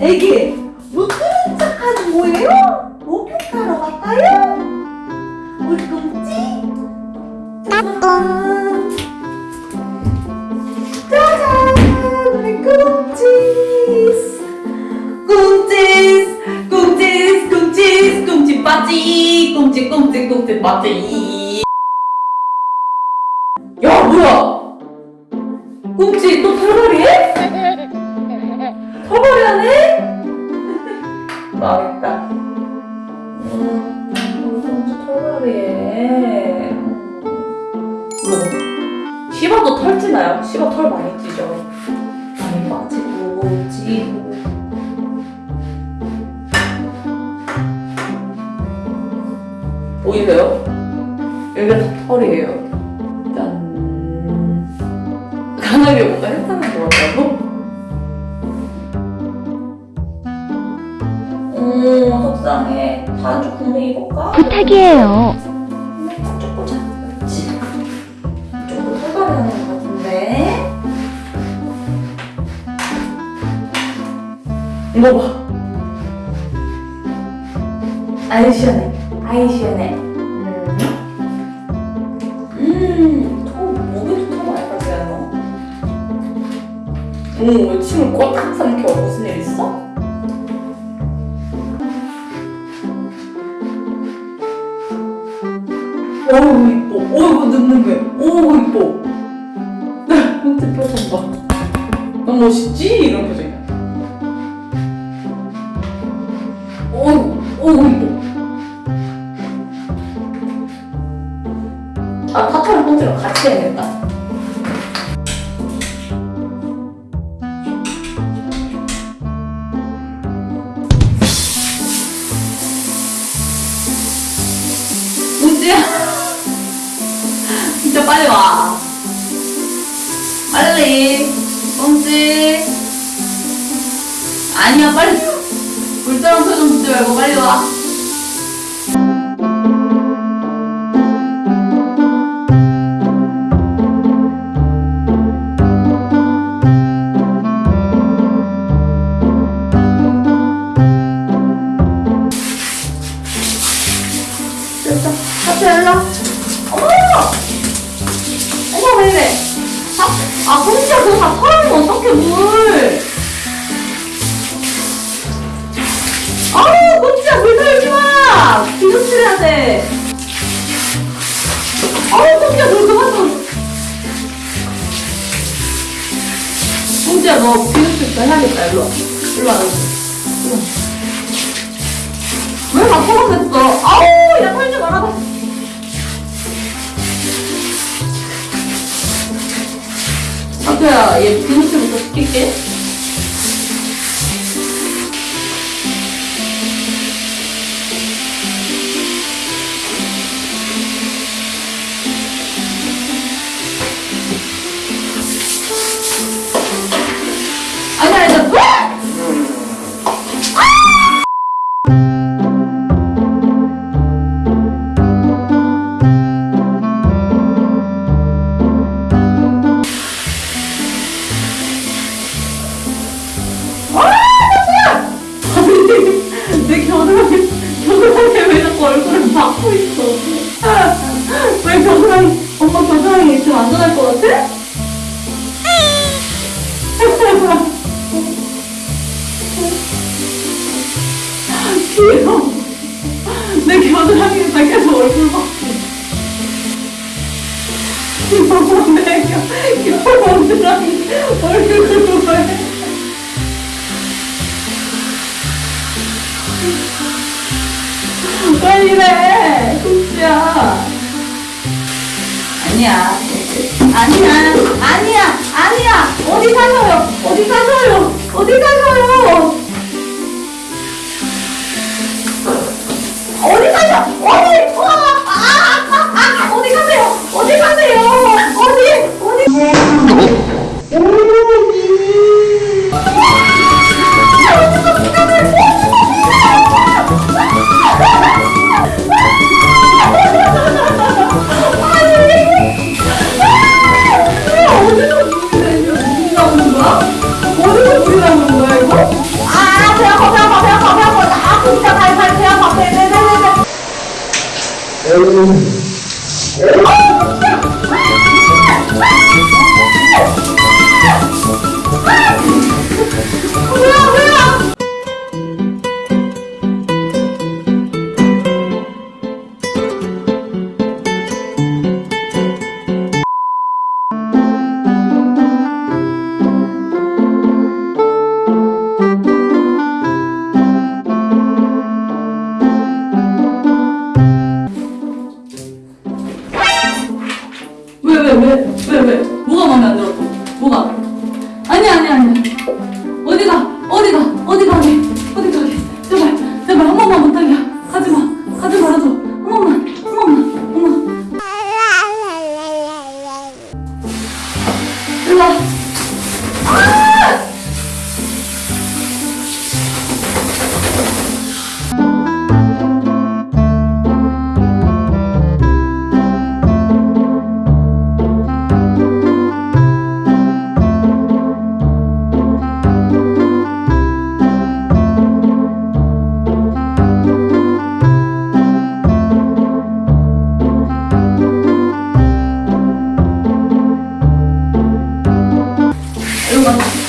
애기 못 들은 척하는 뭐예요? 목욕하러 갈까요? 우리 꿈지? 꿈지 꿈지 꿈지 빠지 야 뭐야 꿈지 또 털벌이해? 털벌이 하네? 망했다 음, 꿈지 털벌이해 뭐 시바도 털지나요? 시바 털 많이 찌죠 많이 빠지고 찌고 보이세요? 여기가 다 털이에요 강하게 뭔가 했다는 것 같다고? 오 속상해. 반죽 국내 입을까? 부탁이에요. 보자. 그렇지 이쪽으로 설거리 하는 것 같은데. 이거 봐. 아이 시원해 아이 시원해 음, 음, 오, 왜 침을 꽉 삼켜? 무슨 일 있어? 어우, 이뻐. 어이구, 눕는 게. 어우, 이뻐. 홍태 표정 봐. 너무 멋있지? 이런 표정이야. 어이구, 어이구, 이뻐. 아, 타타랑 pon지랑 같이 해야겠다. 빨리. pon지. 아니야, 빨리. 불쌍한 표정 짓지 말고 빨리 와. 혼자 너 비누칠 더 해야겠다, 일로 와. 일로 와, 일로 와. 왜다 털어냈어? 아우, 야, 털지 말아봐. 아그야, 얘 안전할 것 같아? 귀여워. 내 겨드랑이에다 계속 얼굴 막고 귀여워, 내 겨, 겨드랑이 얼굴을 왜? 왜 이래? 국수야. 아니야. 아니야. 아니야. 아니야. 어디 가셔요? 어디 가셔요? 어디 가셔요? 어디 가셔? 어디? 와! ẹ̀rù Obrigado.